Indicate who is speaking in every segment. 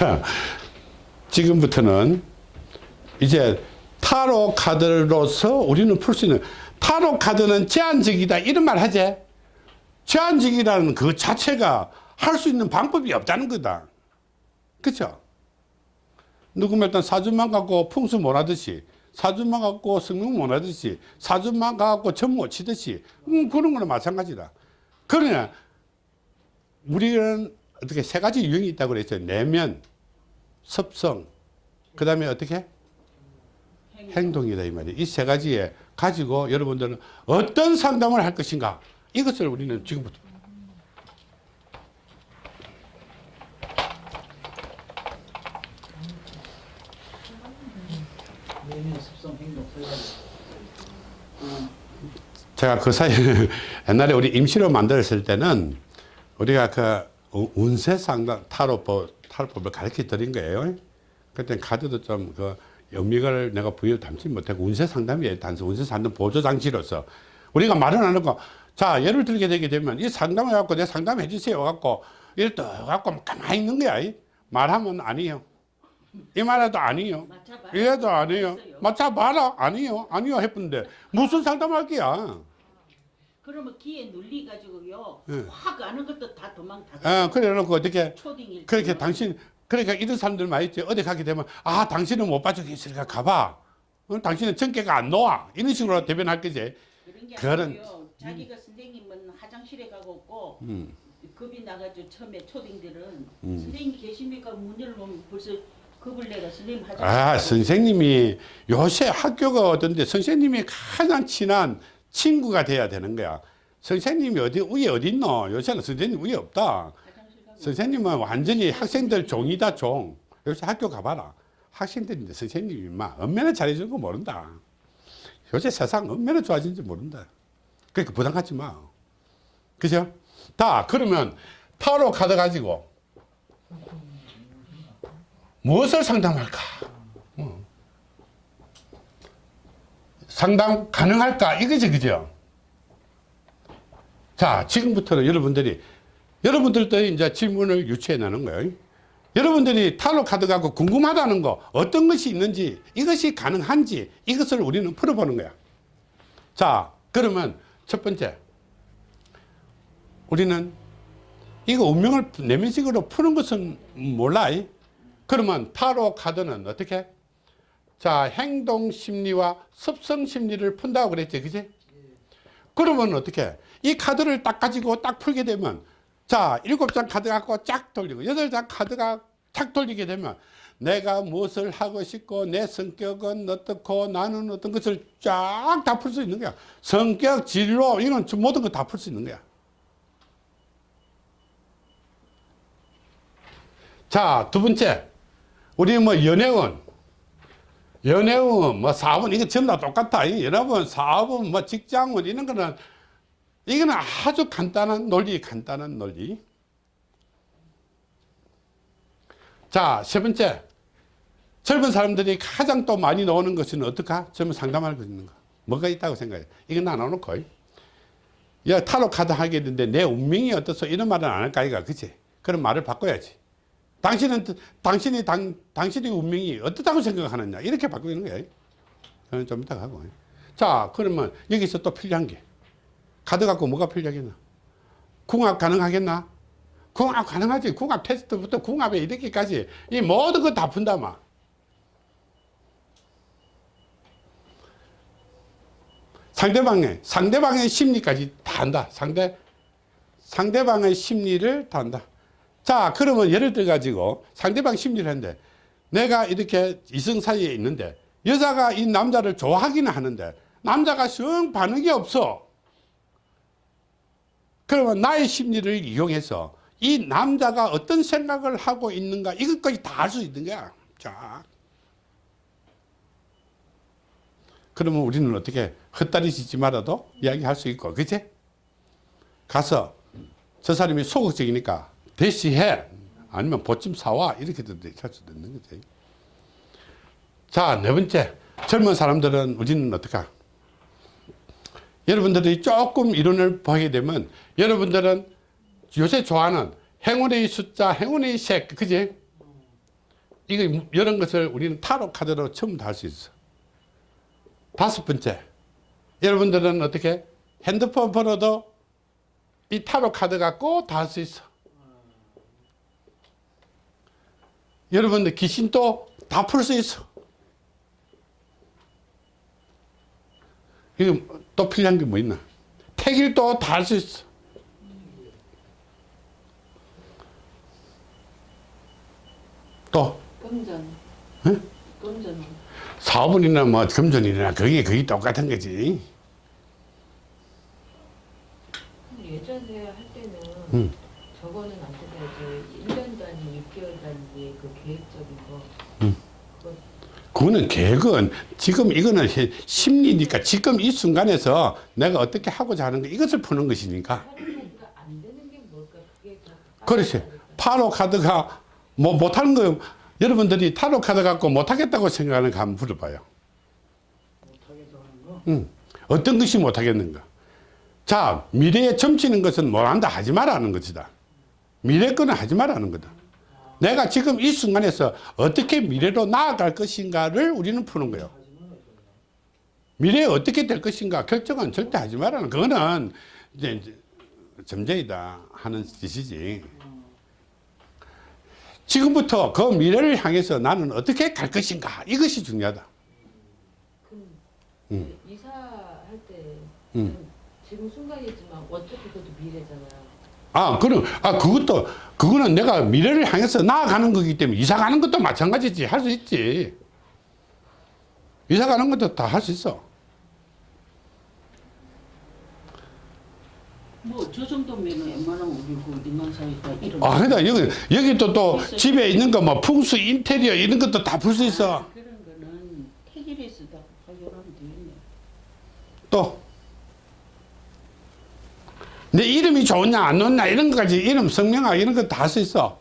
Speaker 1: 자, 지금부터는 이제 타로 카드로서 우리는 풀 수 있는 타로 카드는 제한적이다 이런 말 하지? 제한적이라는 그 자체가 할 수 있는 방법이 없다는 거다. 그쵸? 누구면 일단 사주만 갖고 풍수 못하듯이 사주만 갖고 성능 못하듯이 사주만 갖고 점못 치듯이 음, 그런 거는 마찬가지다. 그러냐 우리는 어떻게 세 가지 유형이 있다고 그랬죠 내면 섭성. 그 다음에 어떻게? 행동이다 이 말이에요. 이 세 가지에 가지고 여러분들은 어떤 상담을 할 것인가? 이것을 우리는 지금부터
Speaker 2: 습성
Speaker 1: 제가 그 사이 옛날에 우리 임시로 만들었을 때는 우리가 그 우- 운세 상담 타로법 타로법을 가르쳐 드린 거예요. 그때 카드도 좀 그 영미를 내가 부여 담지 못하고 운세 상담이에요. 단순 운세 상담 보조 장치로서 우리가 말은 안 하고 자 예를 들게 되게 되면 이 상담을 갖고 내 상담해 주세요 갖고 이를 또 갖고 가만히 있는 거야. 이. 말하면 아니요. 이 말해도 아니요. 이래도 아니요. 맞춰봐라. 아니요. 아니요. 했는데 무슨 상담할 거야.
Speaker 3: 그러면 기에 눌리 가지고요.
Speaker 1: 예.
Speaker 3: 확 가는 것도 다 도망 다.
Speaker 1: 어, 그래 놓고 어떻게
Speaker 3: 초딩일
Speaker 1: 그렇게
Speaker 3: 때는.
Speaker 1: 당신 그러니까 이런 사람들 많이 있지 어디 가게 되면 아 당신은 못 봐주겠으니까 가봐 어, 당신은 전개가 안 놓아 이런 식으로 대변할 거지
Speaker 3: 그런 게
Speaker 1: 그런-
Speaker 3: 아니고요. 자기가 선생님은 화장실에 가고 없고
Speaker 1: 음.
Speaker 3: 겁이 나가지고 처음에 초딩들은
Speaker 1: 음.
Speaker 3: 선생님 계십니까 문 열면 벌써 겁을 내가 선생님 화장실
Speaker 1: 아 선생님이 요새 학교가 어떤데 선생님이 가장 친한 친구가 돼야 되는 거야. 선생님이 어디 위에 어디 있노? 요새는 선생님 위에 없다. 선생님은 완전히 학생들 종이다 종. 요새 학교 가봐라. 학생들인데 선생님이 막 얼마나 잘해주는 거 모른다. 요새 세상 얼마나 좋아진지 모른다. 그러니까 부담 갖지 마. 그죠? 다 그러면 타로 카드 가지고 무엇을 상담할까 어. 상담 가능할까 이거지 그죠? 자 지금부터는 여러분들이 여러분들도 이제 질문을 유치해 나는 거예요. 여러분들이 타로 카드 갖고 궁금하다는 거 어떤 것이 있는지 이것이 가능한지 이것을 우리는 풀어보는 거야. 자 그러면 첫 번째 우리는 이거 운명을 내면식으로 푸는 것은 몰라. 그러면 타로 카드는 어떻게? 자 행동 심리와 습성 심리를 푼다고 그랬지 그지? 그러면 어떻게? 이 카드를 딱 가지고 딱 풀게 되면 자 일곱 장 카드 갖고 쫙 돌리고 여덟 장 카드가 쫙 돌리게 되면 내가 무엇을 하고 싶고 내 성격은 어떻고 나는 어떤 것을 쫙 다 풀 수 있는 거야 성격 진로 이런 모든 거 다 풀 수 있는 거야 자 두 번째 우리 뭐 연애운 연애운 뭐 사업은 이거 전부 다 똑같아. 이 연합은 사업은 뭐 직장은 이런 거는 이거는 아주 간단한 논리 간단한 논리. 자 세 번째. 젊은 사람들이 가장 또 많이 나오는 것은 어떨까 젊은 상담할 거 있는 거. 뭐가 있다고 생각해? 이건 안 나놓고. 야 타로 카드 하게 되는데 내 운명이 어떻소 이런 말은 안 할까 이가 그치? 그런 말을 바꿔야지 당신은 당신이 당, 당신의 운명이 어떻다고 생각하느냐? 이렇게 바꾸는 거예요. 좀 이따 하고. 자 그러면 여기서 또 필요한 게 카드 갖고 뭐가 필요하겠나? 궁합 가능하겠나? 궁합 가능하지. 궁합 테스트부터 궁합에 이렇게까지. 이 모든 거 다 푼다 마. 상대방의 상대방의 심리까지 다 한다. 상대 상대방의 심리를 다 한다 자 그러면 예를 들어 가지고 상대방 심리를 했는데 내가 이렇게 이성 사이에 있는데 여자가 이 남자를 좋아하기는 하는데 남자가 영 반응이 없어. 그러면 나의 심리를 이용해서 이 남자가 어떤 생각을 하고 있는가 이것까지 다 알 수 있는 거야. 자. 그러면 우리는 어떻게 헛다리 짓지 말아도 이야기할 수 있고 그치? 가서 저 사람이 소극적이니까 대시해. 아니면 보침 사와. 이렇게도 할 수도 있는 거지. 자네 번째. 젊은 사람들은 우리는 어떡하 여러분들이 조금 이론을 보게 되면 여러분들은 요새 좋아하는 행운의 숫자 행운의 색 그지? 이거 이런 것을 우리는 타로 카드로 전부 다할 수 있어. 다섯 번째, 여러분들은 어떻게? 핸드폰 번호도 이 타로 카드 갖고 다 할 수 있어. 여러분들 귀신도 다 풀 수 있어. 이거 또 필요한 게 뭐 있나? 택일도 다 할 수 있어. 또
Speaker 3: 금전.
Speaker 1: 응?
Speaker 3: 금전.
Speaker 1: 사업은이나 뭐 금전이나 그게 거의 똑같은 거지.
Speaker 4: 예전에 할 때는
Speaker 1: 음.
Speaker 4: 저거는 안 되더라도 1년 단위, 6개월 단위 그 계획적인 거
Speaker 1: 그거는 계획은 지금 이거는 해- 심리니까 지금 이 순간에서 내가 어떻게 하고자 하는 거 이것을 푸는 것이니까. 그렇지. 타로 카드가 뭐 못하는 거 여러분들이 타로 카드 갖고 못하겠다고 생각하는 거 한번 물어봐요. 음. 어떤 것이 못하겠는가? 자, 미래에 점치는 것은 뭘 한다 하지 말라는 것이다. 미래 거는 하지 말라는 거다. 내가 지금 이 순간에서 어떻게 미래로 나아갈 것인가를 우리는 푸는 거예요. 미래에 어떻게 될 것인가 결정은 절대 하지 말라는 그거는 이제, 점쟁이다 하는 뜻이지. 지금부터 그 미래를 향해서 나는 어떻게 갈 것인가 이것이 중요하다. 음.
Speaker 4: 이사할 때
Speaker 1: 음.
Speaker 4: 지금 순간이지만 어차피 그것도 미래잖아요.
Speaker 1: 아, 그럼, 아, 그것도, 그거는 내가 미래를 향해서 나아가는 거기 때문에 이사 가는 것도 마찬가지지. 할 수 있지. 이사 가는 것도 다 할 수 있어.
Speaker 3: 뭐저 정도면 웬만하면 우리 그 인간사회가 이런.
Speaker 1: 아, 그러다 여기, 여기 또, 또 집에 있는 거 뭐 풍수, 인테리어 이런 것도 다 풀 수 있어.
Speaker 3: 그런 거는 택일에서 다 해결하면 되겠네.
Speaker 1: 또. 내 이름이 좋냐, 안 좋냐, 이런 것까지 이름, 성명학 이런 거 다 할 수 있어.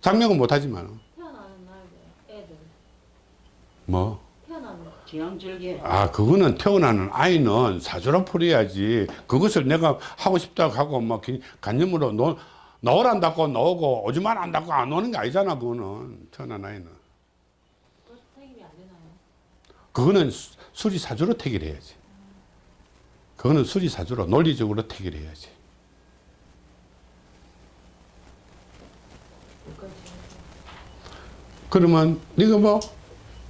Speaker 1: 장명은 못하지만.
Speaker 4: 태어나는 날 애들
Speaker 1: 뭐.
Speaker 4: 태어나는.
Speaker 1: 아, 그거는 태어나는 아이는 사주로 풀어야지. 그것을 내가 하고 싶다고 하고, 막, 기- 간념으로 놓, 넣으란다고 넣고, 오지만 안다고 안 오는 게 아니잖아, 그거는. 태어난 아이는.
Speaker 4: 그 선생님이 안 되나요?
Speaker 1: 그거는 수- 수리사주로 태결해야지. 그거는 수리사주로 논리적으로 태결해야지.
Speaker 4: 여기까지.
Speaker 1: 그러면, 네가 뭐,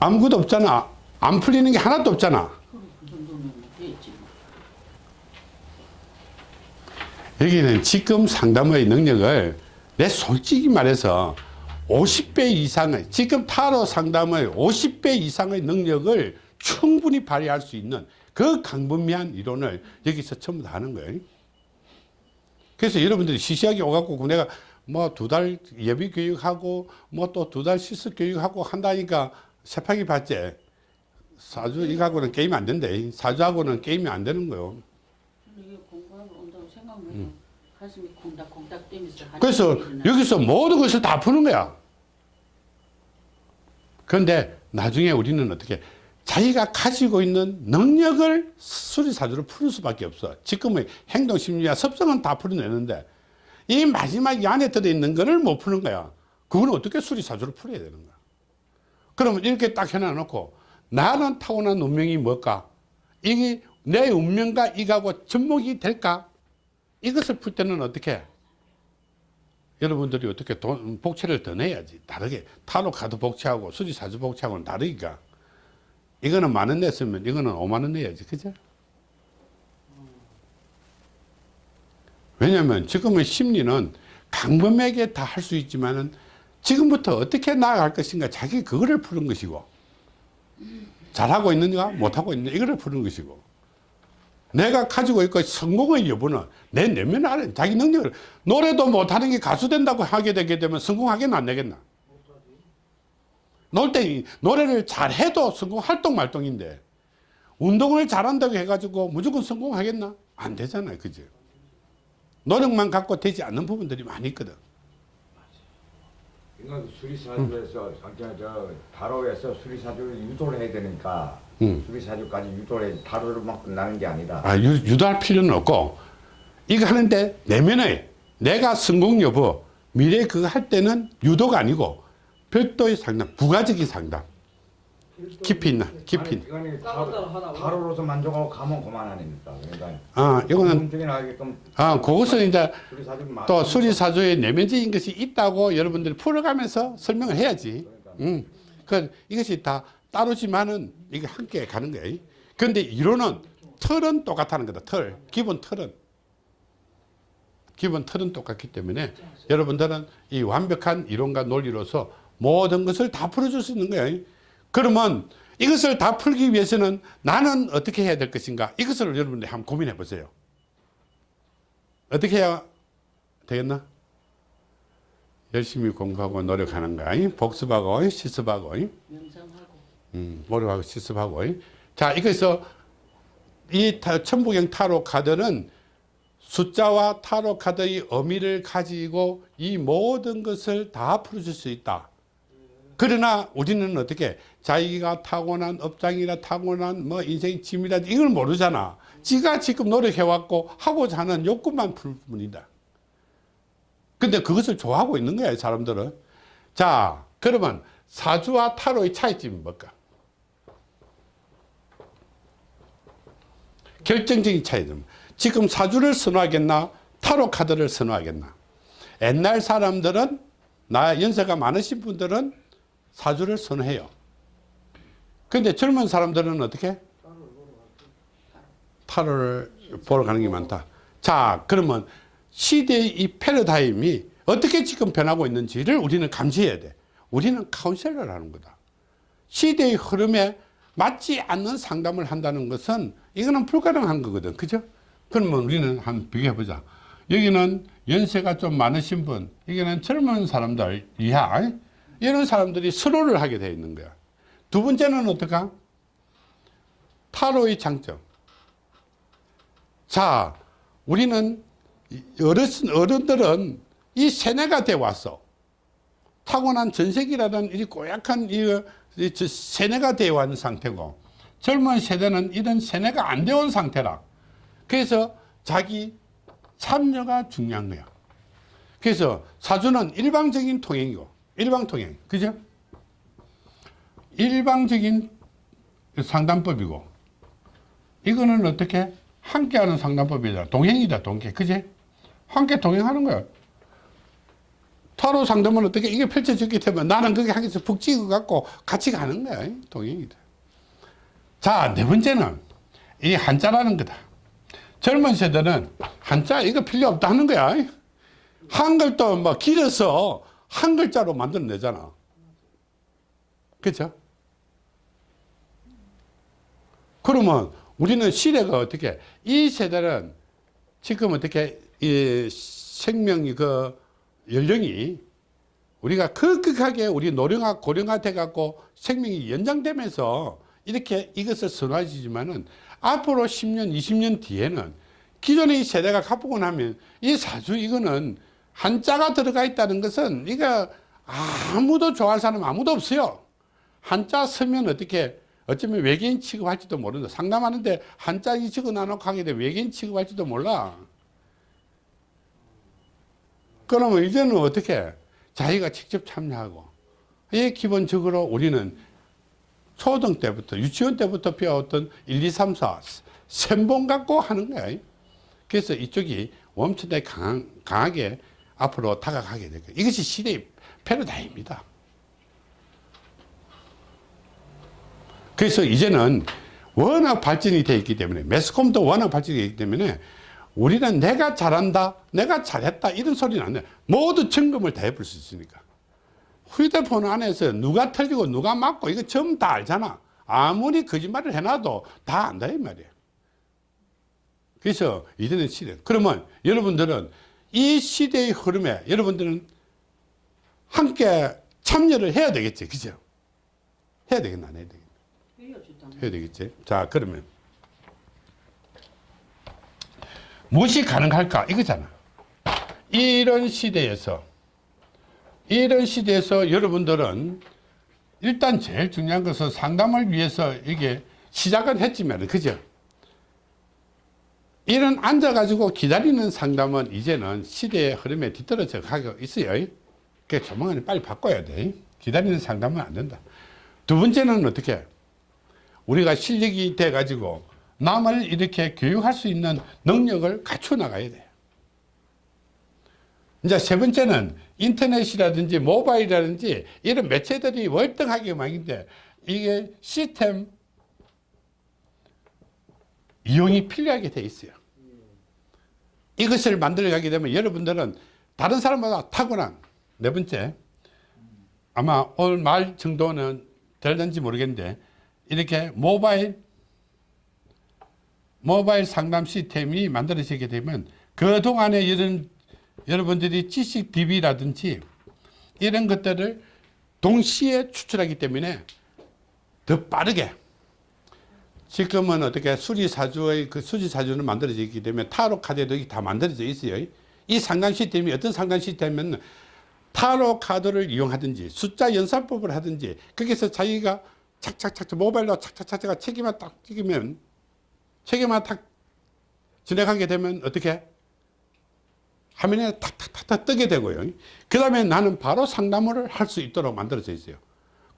Speaker 1: 아무것도 없잖아. 안 풀리는 게 하나도 없잖아. 여기는 지금 상담의 능력을 내 솔직히 말해서 50배 이상의 지금 타로 상담의 50배 이상의 능력을 충분히 발휘할 수 있는 그 강분미한 이론을 여기서 전부 다 하는 거예요. 그래서 여러분들이 시시하게 오갖고 내가 뭐 두 달 예비 교육하고 뭐 또 두 달 실습 교육하고 한다니까 세파기 봤지. 사주 이거하고는 게임 안 된대. 사주하고는 게임이 안 되는 거요.
Speaker 3: 콩닥콩닥
Speaker 1: 음. 그래서 여기서 모든 것을 다 푸는 거야. 그런데 나중에 우리는 어떻게 자기가 가지고 있는 능력을 수리사주로 풀 수밖에 없어. 지금의 행동심리와 습성은 다 풀어내는데 이 마지막 이 안에 들어있는 거를 못 푸는 거야. 그건 어떻게 수리사주로 풀어야 되는 거야. 그러면 이렇게 딱 해놔놓고 나는 타고난 운명이 뭘까? 이게 내 운명과 이거하고 접목이 될까? 이것을 풀 때는 어떻게 해? 여러분들이 어떻게 돈, 복채를 더 내야지. 다르게. 타로 카드 복채하고 수리사주 복채하고는 다르니까. 이거는 만 원 냈으면 이거는 5만 원 내야지. 그죠? 왜냐면 지금의 심리는 강범에게 다 할 수 있지만은 지금부터 어떻게 나아갈 것인가 자기 그거를 푸는 것이고 잘하고 있는가 못하고 있는가 이거를 푸는 것이고 내가 가지고 있고 성공의 여부는 내 내면 안에 자기 능력을 노래도 못하는 게 가수 된다고 하게 되게 되면 성공하겠나 안 되겠나? 놀 때 노래를 잘해도 성공 활동 말동인데 운동을 잘한다고 해가지고 무조건 성공하겠나? 안 되잖아요 그죠 노력만 갖고 되지 않는 부분들이 많이 있거든
Speaker 5: 이건 수리사주에서 저, 저 타로에서 수리사주를 유도를 해야 되니까
Speaker 1: 음.
Speaker 5: 수리사주까지 유도를 해 타로로만 끝나는 게 아니라
Speaker 1: 아, 유, 유도할 필요는 없고 이거 하는데 내면의 내가 성공 여부 미래 그거 할 때는 유도가 아니고 별도의 상담, 부가적인 상담. 깊이 있나? 깊이. 있나?
Speaker 5: 아니, 다로, 다로로서 만족하고 가면 그만 아닙니까? 그러니까
Speaker 1: 아, 이거는, 아, 그것은 이제 또 수리사조에 내면적인 것이 있다고 여러분들이 풀어가면서 설명을 해야지. 음. 그 이것이 다 따로지만은 이게 함께 가는 거예요. 그런데 이론은 틀은 똑같다는 거다. 틀. 기본 틀은. 기본 틀은 똑같기 때문에 여러분들은 이 완벽한 이론과 논리로서 모든 것을 다 풀어줄 수 있는 거예요. 그러면 이것을 다 풀기 위해서는 나는 어떻게 해야 될 것인가? 이것을 여러분들이 한번 고민해 보세요. 어떻게 해야 되겠나? 열심히 공부하고 노력하는 거야. 복습하고 실습하고
Speaker 3: 명상하고
Speaker 1: 음, 노력하고 실습하고 자 이거에서 이 타- 천부경 타로 카드는 숫자와 타로 카드의 의미를 가지고 이 모든 것을 다 풀어줄 수 있다. 그러나 우리는 어떻게 자기가 타고난 업장이나 타고난 뭐 인생 짐이라 이걸 모르잖아. 지가 지금 노력해왔고 하고자 하는 욕구만 풀 뿐이다. 근데 그것을 좋아하고 있는 거야, 사람들은. 자, 그러면 사주와 타로의 차이점이 뭘까? 결정적인 차이점. 지금 사주를 선호하겠나? 타로 카드를 선호하겠나? 옛날 사람들은 나 연세가 많으신 분들은 사주를 선호해요. 근데 젊은 사람들은 어떻게? 타로를 보러 가는 게 많다. 자, 그러면 시대의 이 패러다임이 어떻게 지금 변하고 있는지를 우리는 감지해야 돼. 우리는 카운셀러를 하는 거다. 시대의 흐름에 맞지 않는 상담을 한다는 것은 이거는 불가능한 거거든. 그죠? 그러면 우리는 한번 비교해보자. 여기는 연세가 좀 많으신 분, 여기는 젊은 사람들 이하, 이런 사람들이 서로를 하게 되어 있는 거야. 두 번째는 어떨까? 타로의 장점. 자, 우리는 어르신, 어른들은 이 세뇌가 돼 왔어. 타고난 전sek이라는 이 고약한 이, 세뇌가 되어 왔는 상태고, 젊은 세대는 이런 세뇌가 안 되어 온 상태라. 그래서 자기 참여가 중요한 거야. 그래서 사주는 일방적인 통행이고, 일방 통행. 그죠? 일방적인 상담법이고, 이거는 어떻게? 함께하는 상담법이다. 동행이다, 동행. 그지? 함께 동행하는 거야. 타로 상담은 어떻게 이게 펼쳐졌기 때문에 나는 거기 하기서 북 찍어 갖고 같이 가는 거야. 동행이다. 자, 네 번째는 이 한자라는 거다. 젊은 세대는 한자 이거 필요 없다 하는 거야. 한글도 뭐 길어서 한 글자로 만들어내잖아. 그죠? 그러면 우리는 시대가 어떻게, 이 세대는 지금 어떻게, 이 생명이 그 연령이 우리가 급격하게 우리 노령화, 고령화 돼 갖고 생명이 연장되면서 이렇게 이것을 선호하지만은 앞으로 10년, 20년 뒤에는 기존의 이 세대가 가보고 나면 이 사주 이거는 한자가 들어가 있다는 것은 이거 아무도 좋아할 사람 아무도 없어요. 한자 쓰면 어떻게 어쩌면 외계인 취급할지도 모른다. 상담하는데 한자 이 적어 나놓고 하게 되면 외계인 취급할지도 몰라. 그러면 이제는 어떻게 자기가 직접 참여하고 이 기본적으로 우리는 초등 때부터 유치원 때부터 배웠던 1, 2, 3, 4 셈본 갖고 하는 거야. 그래서 이쪽이 엄청나게 강하게 앞으로 다가가게 될 거예요. 이것이 시대의 패러다임입니다. 그래서 이제는 워낙 발전이 되어 있기 때문에 매스컴도 워낙 발전이 되어 있기 때문에 우리는 내가 잘한다, 내가 잘했다 이런 소리는 안 돼. 모두 점검을 다 해볼 수 있으니까. 휴대폰 안에서 누가 틀리고 누가 맞고 이거 전부 다 알잖아. 아무리 거짓말을 해놔도 다 안다 이 말이에요. 그래서 이제는 시대. 그러면 여러분들은 이 시대의 흐름에 여러분들은 함께 참여를 해야 되겠지. 그죠? 해야 되겠나? 안 해야 되겠나?
Speaker 3: 해야
Speaker 1: 되겠지. 자, 그러면 무엇이 가능할까? 이거잖아. 이런 시대에서 이런 시대에서 여러분들은 일단 제일 중요한 것은 상담을 위해서 이게 시작은 했지만 그죠? 이런 앉아가지고 기다리는 상담은 이제는 시대의 흐름에 뒤떨어져 가고 있어요. 그러니까 조만간에 빨리 바꿔야 돼. 기다리는 상담은 안 된다. 두 번째는 어떻게? 우리가 실력이 돼 가지고 남을 이렇게 교육할 수 있는 능력을 갖춰 나가야 돼요. 이제 세 번째는 인터넷이라든지 모바일이라든지 이런 매체들이 월등하게 많은데 이게 시스템 이용이 필요하게 돼 있어요. 이것을 만들어 가게 되면 여러분들은 다른 사람보다 탁월한 네 번째 아마 오늘 말 정도는 될는지 모르겠는데 이렇게 모바일 모바일 상담 시스템이 만들어지게 되면 그동안에 이런 여러분들이 지식 DB라든지 이런 것들을 동시에 추출하기 때문에 더 빠르게 지금은 어떻게 수리사주의 그 수리사주는 만들어지기 때문에 타로 카드도 다 만들어져 있어요. 이 상담 시스템이 어떤 상담 시스템이면 타로 카드를 이용하든지 숫자 연산법을 하든지 거기서 자기가 착착착 모바일로 착착착착 책임만 딱 찍으면 책임만 탁 진행하게 되면 어떻게 화면에 탁탁탁탁 뜨게 되고요. 그 다음에 나는 바로 상담을 할 수 있도록 만들어져 있어요.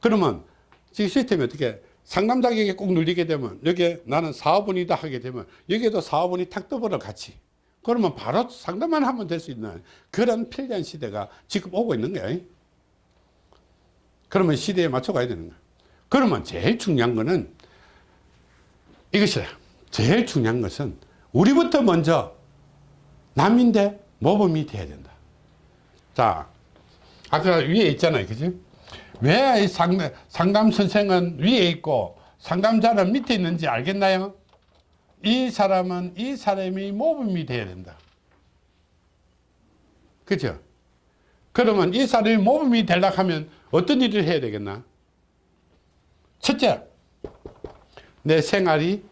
Speaker 1: 그러면 지금 시스템이 어떻게 상담자에게 꼭 눌리게 되면 여기에 나는 사업원이다 하게 되면 여기에도 사업원이 탁 떠버려 같이. 그러면 바로 상담만 하면 될 수 있는 그런 편리한 시대가 지금 오고 있는 거예요. 그러면 시대에 맞춰 가야 되는 거예요. 그러면 제일 중요한 거는 이것이에요. 제일 중요한 것은 우리부터 먼저 남인데 모범이 돼야 된다. 자, 아까 위에 있잖아요. 그지? 왜 상담, 상담 선생은 위에 있고 상담자는 밑에 있는지 알겠나요? 이 사람은 이 사람이 모범이 돼야 된다. 그죠? 그러면 이 사람이 모범이 되려고 하면 어떤 일을 해야 되겠나? 첫째, 내 생활이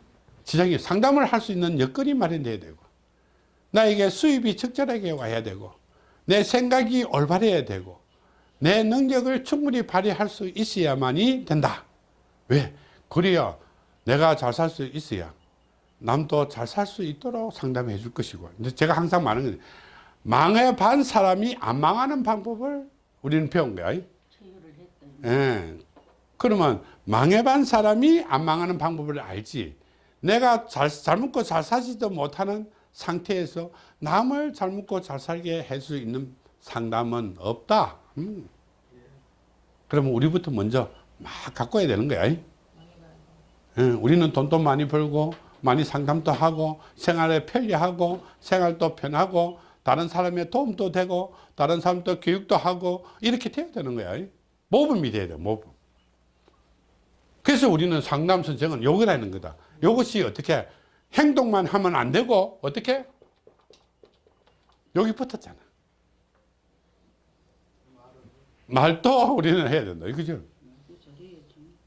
Speaker 1: 지장이 상담을 할 수 있는 여건이 마련돼야 되고 나에게 수입이 적절하게 와야 되고 내 생각이 올바래야 되고 내 능력을 충분히 발휘할 수 있어야만이 된다. 왜? 그래야 내가 잘 살 수 있어야 남도 잘 살 수 있도록 상담해 줄 것이고 제가 항상 말하는 건 망해 반 사람이 안 망하는 방법을 우리는 배운 거야. 예. 그러면 망해반 사람이 안 망하는 방법을 알지. 내가 잘, 잘 먹고 잘 사지도 못하는 상태에서 남을 잘 먹고 잘 살게 할 수 있는 상담은 없다. 음. 그러면 우리부터 먼저 막 갖고 와야 되는 거야. 예, 우리는 돈도 많이 벌고 많이 상담도 하고 생활에 편리하고 생활도 편하고 다른 사람의 도움도 되고 다른 사람도 교육도 하고 이렇게 돼야 되는 거야. 모범이 돼야 돼 모범. 그래서 우리는 상담 선생은 요거라는 거다. 요것이 어떻게 행동만 하면 안 되고 어떻게 여기 붙었잖아. 말도 우리는 해야 된다. 그죠?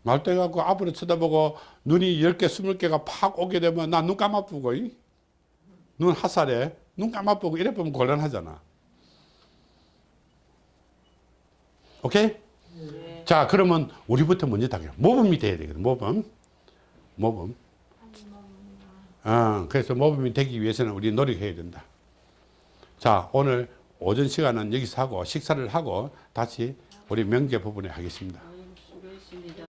Speaker 1: 말도 해갖고 앞으로 쳐다보고 눈이 10개, 20개가 팍 오게 되면 나 눈 감아보고, 이? 눈 하살에 눈 감아보고 이래 보면 곤란하잖아. 오케이? 자, 그러면 우리부터 먼저 당겨. 모범이 돼야 되거든, 모범. 모범. 어, 그래서 모범이 되기 위해서는 우리 노력해야 된다. 자, 오늘 오전 시간은 여기서 하고 식사를 하고 다시 우리 명제 부분에
Speaker 3: 하겠습니다.